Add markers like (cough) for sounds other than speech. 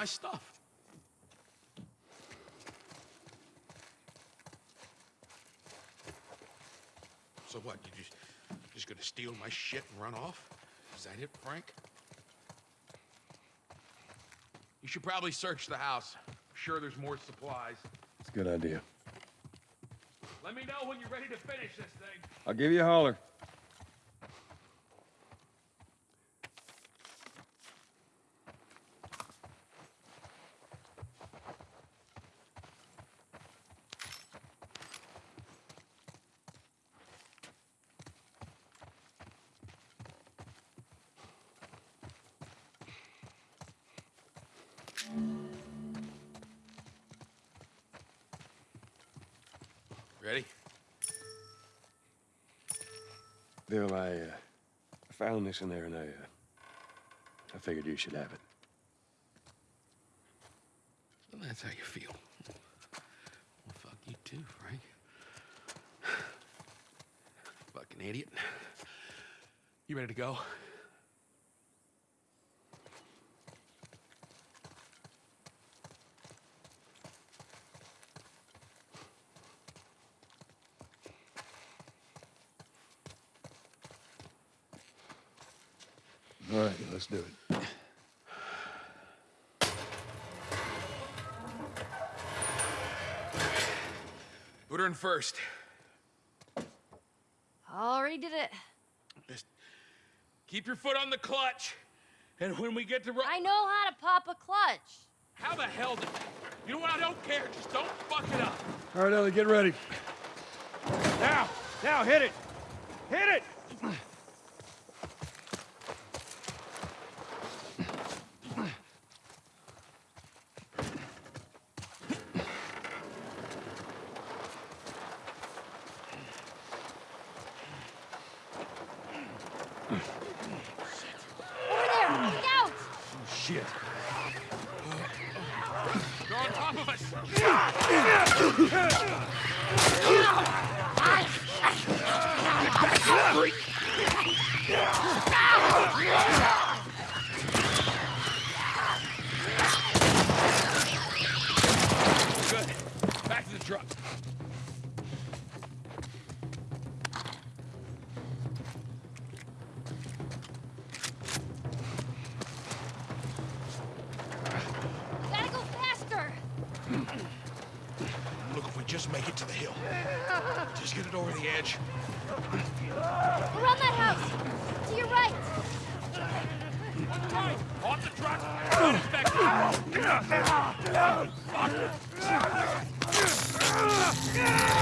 my stuff. So what? You just just gonna steal my shit and run off? Is that it, Frank? You should probably search the house. I'm sure there's more supplies. It's a good idea. Let me know when you're ready to finish this thing. I'll give you a holler. Ready? Bill, I, uh, found this in there and I, uh, I figured you should have it. Well, that's how you feel. Well, fuck you too, Frank. (sighs) Fucking idiot. You ready to go? All right, let's do it. Put her in first. Already did it. Just keep your foot on the clutch. And when we get to ro- I know how to pop a clutch. How the hell did... You know what? I don't care. Just don't fuck it up. All right, Ellie, get ready. Now! Now, hit it! Hit it! Over there! Look out! Shit. They're on top of us. Good. Back to the truck. Look, if we just make it to the hill. Just get it over the edge. We're on that house! To your right! On tight! Off the truck! Unexpected! Fuck!